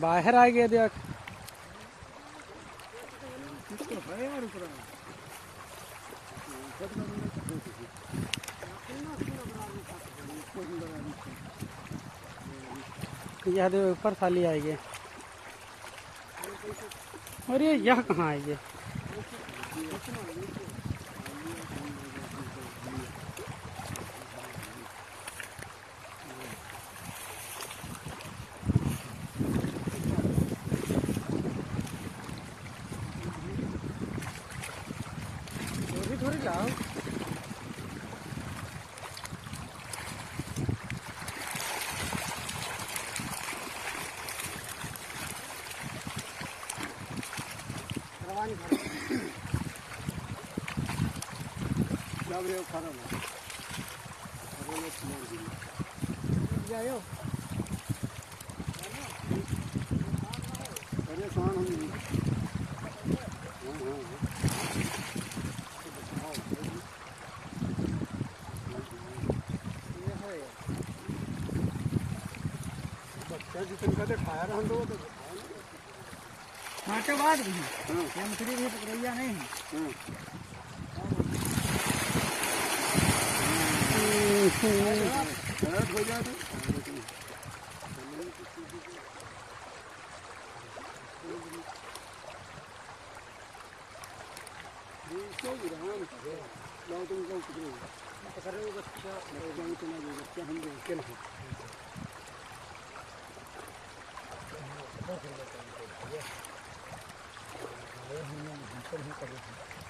बाहर आ गया देख। यह देखो ऊपर साली आएगी अरे यह कहाँ 그러지 않아. 가만히 가라. 나 그래요, 가라. 가만히 가라. 야요. 그래, 좋아하는 बच्चा हम के बाद भी ये मछली भी पकड़िया नहीं। पकड़ो हो बच्चा जाओ तो ना बच्चा हम लोग के ना ये हम लोग भीतर ही कर रहे हैं